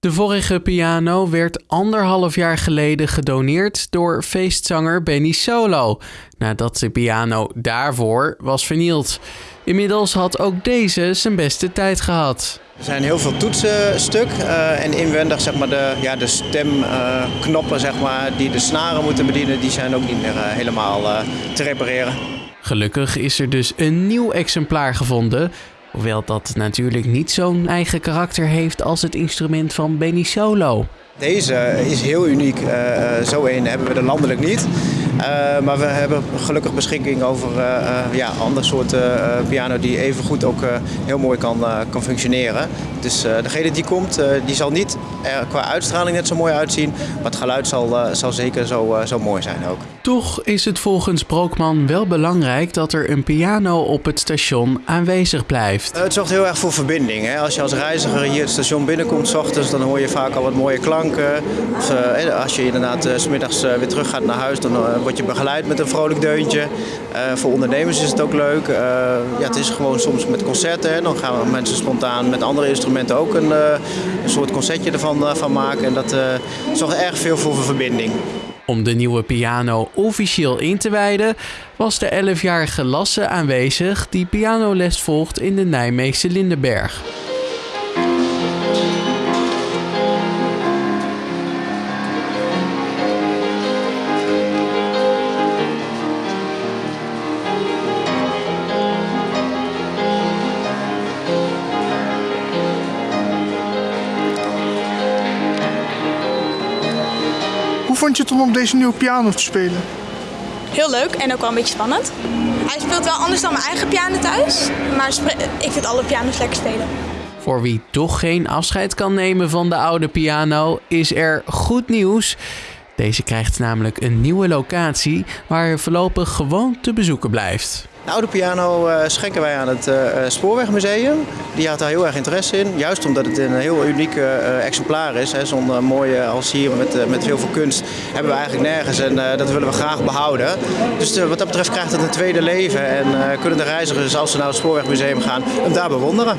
De vorige piano werd anderhalf jaar geleden gedoneerd door feestzanger Benny Solo, nadat de piano daarvoor was vernield. Inmiddels had ook deze zijn beste tijd gehad. Er zijn heel veel toetsen stuk uh, en inwendig zeg maar, de, ja, de stemknoppen uh, zeg maar, die de snaren moeten bedienen, die zijn ook niet meer uh, helemaal te repareren. Gelukkig is er dus een nieuw exemplaar gevonden. Hoewel dat natuurlijk niet zo'n eigen karakter heeft als het instrument van Benny Solo. Deze is heel uniek. Uh, zo een hebben we er landelijk niet. Uh, maar we hebben gelukkig beschikking over uh, ja, andere soorten piano die even goed ook heel mooi kan, kan functioneren. Dus degene die komt, die zal niet qua uitstraling net zo mooi uitzien. Maar het geluid zal, zal zeker zo, zo mooi zijn ook. Toch is het volgens Brookman wel belangrijk dat er een piano op het station aanwezig blijft. het zorgt heel erg voor verbinding. Hè? Als je als reiziger hier het station binnenkomt s ochtends, dan hoor je vaak al wat mooie klanken. Of, als je inderdaad smiddags weer terug gaat naar huis, dan word je begeleid met een vrolijk deuntje. Voor ondernemers is het ook leuk. Ja, het is gewoon soms met concerten. Hè. Dan gaan mensen spontaan met andere instrumenten ook een, een soort concertje ervan van maken. En dat zorgt erg veel voor verbinding. Om de nieuwe piano officieel in te wijden, was de 11-jarige Lasse aanwezig die pianoles volgt in de Nijmeegse Lindenberg. Vond je het om op deze nieuwe piano te spelen? Heel leuk en ook wel een beetje spannend. Hij speelt wel anders dan mijn eigen piano thuis, maar ik vind alle piano's lekker spelen. Voor wie toch geen afscheid kan nemen van de oude piano, is er goed nieuws. Deze krijgt namelijk een nieuwe locatie waar hij voorlopig gewoon te bezoeken blijft. De oude piano uh, schenken wij aan het uh, Spoorwegmuseum. Die had daar heel erg interesse in. Juist omdat het een heel uniek exemplaar is. Zo'n mooie als hier met, met heel veel kunst hebben we eigenlijk nergens. En dat willen we graag behouden. Dus wat dat betreft krijgt het een tweede leven. En kunnen de reizigers als ze naar het Spoorwegmuseum gaan hem daar bewonderen.